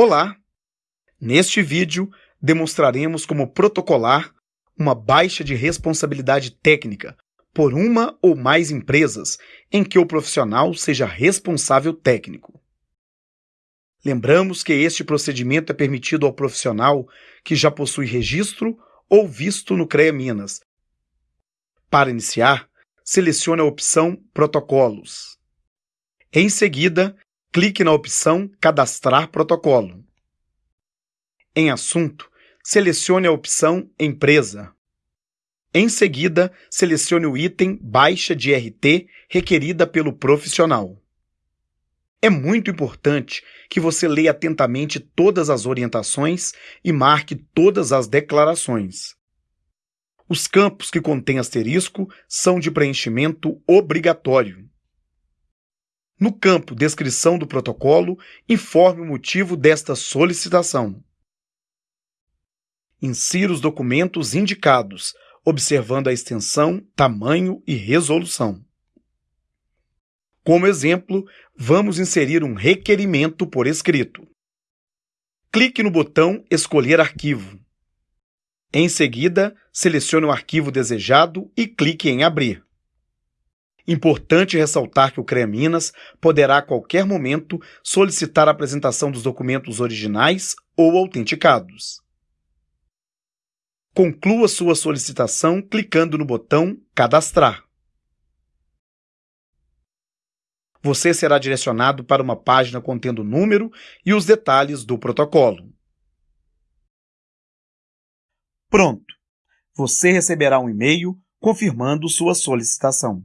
Olá! Neste vídeo, demonstraremos como protocolar uma baixa de responsabilidade técnica por uma ou mais empresas em que o profissional seja responsável técnico. Lembramos que este procedimento é permitido ao profissional que já possui registro ou visto no CREA Minas. Para iniciar, selecione a opção Protocolos. Em seguida, clique na opção Cadastrar protocolo. Em Assunto, selecione a opção Empresa. Em seguida, selecione o item Baixa de RT requerida pelo profissional. É muito importante que você leia atentamente todas as orientações e marque todas as declarações. Os campos que contêm asterisco são de preenchimento obrigatório. No campo Descrição do protocolo, informe o motivo desta solicitação. Insira os documentos indicados, observando a extensão, tamanho e resolução. Como exemplo, vamos inserir um requerimento por escrito. Clique no botão Escolher arquivo. Em seguida, selecione o arquivo desejado e clique em Abrir. Importante ressaltar que o CREA Minas poderá a qualquer momento solicitar a apresentação dos documentos originais ou autenticados. Conclua sua solicitação clicando no botão Cadastrar. Você será direcionado para uma página contendo o número e os detalhes do protocolo. Pronto! Você receberá um e-mail confirmando sua solicitação.